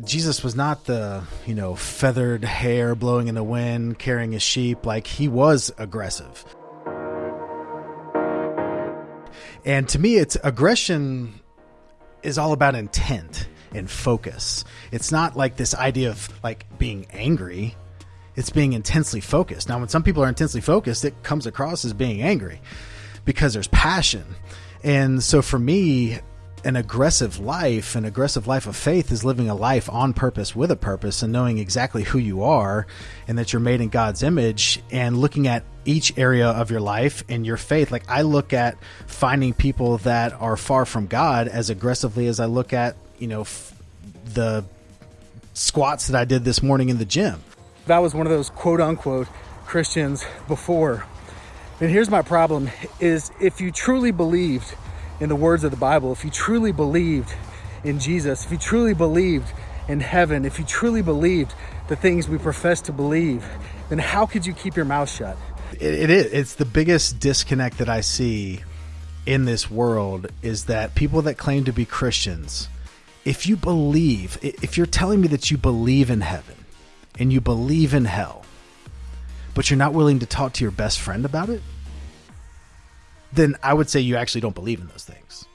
Jesus was not the, you know, feathered hair blowing in the wind, carrying his sheep. Like, he was aggressive. And to me, it's aggression is all about intent and focus. It's not like this idea of like being angry. It's being intensely focused. Now, when some people are intensely focused, it comes across as being angry because there's passion. And so for me, an aggressive life, an aggressive life of faith is living a life on purpose with a purpose and knowing exactly who you are and that you're made in God's image and looking at each area of your life and your faith. Like I look at finding people that are far from God as aggressively as I look at, you know, f- the squats that I did this morning in the gym. That was one of those quote unquote Christians before. And here's my problem is if you truly believed in the words of the Bible, if you truly believed in Jesus, if you truly believed in heaven, if you truly believed the things we profess to believe, then how could you keep your mouth shut? It, it is. It's the biggest disconnect that I see in this world is that people that claim to be Christians, if you believe, if you're telling me that you believe in heaven and you believe in hell, but you're not willing to talk to your best friend about it, then I would say you actually don't believe in those things.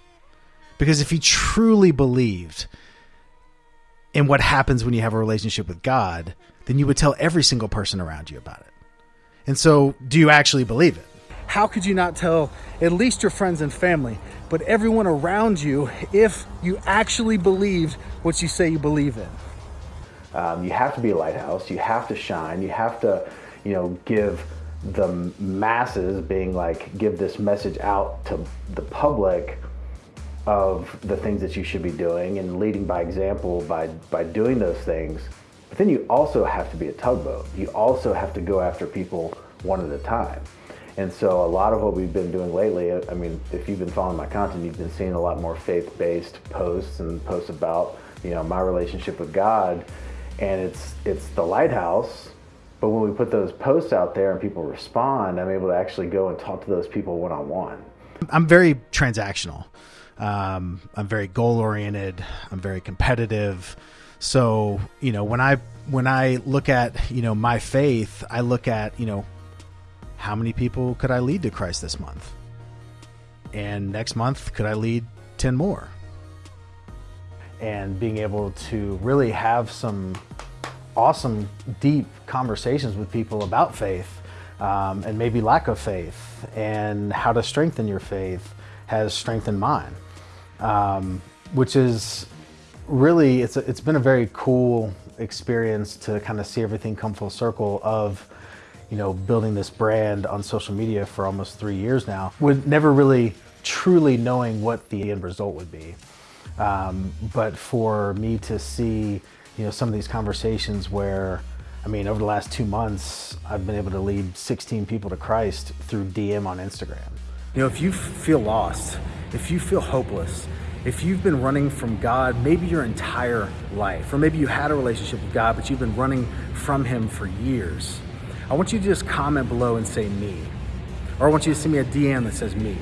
Because if you truly believed in what happens when you have a relationship with God, then you would tell every single person around you about it. And so, do you actually believe it? How could you not tell at least your friends and family, but everyone around you if you actually believed what you say you believe in? Um, you have to be a lighthouse. You have to shine. You have to, you know, give the masses being like give this message out to the public of the things that you should be doing and leading by example by by doing those things. But then you also have to be a tugboat. You also have to go after people one at a time. And so a lot of what we've been doing lately i mean if you've been following my content you've been seeing a lot more faith-based posts and posts about you know my relationship with god. And it's it's the lighthouse but when we put those posts out there and people respond, I'm able to actually go and talk to those people one on one. I'm very transactional. Um, I'm very goal oriented. I'm very competitive. So you know when I when I look at you know my faith, I look at you know how many people could I lead to Christ this month, and next month could I lead ten more, and being able to really have some awesome, deep conversations with people about faith um, and maybe lack of faith and how to strengthen your faith has strengthened mine, um, which is really it's a, it's been a very cool experience to kind of see everything come full circle of you know building this brand on social media for almost three years now with never really truly knowing what the end result would be. Um, but for me to see you know, some of these conversations where, I mean, over the last two months, I've been able to lead 16 people to Christ through DM on Instagram. You know, if you feel lost, if you feel hopeless, if you've been running from God maybe your entire life, or maybe you had a relationship with God, but you've been running from Him for years, I want you to just comment below and say me. Or I want you to send me a DM that says me.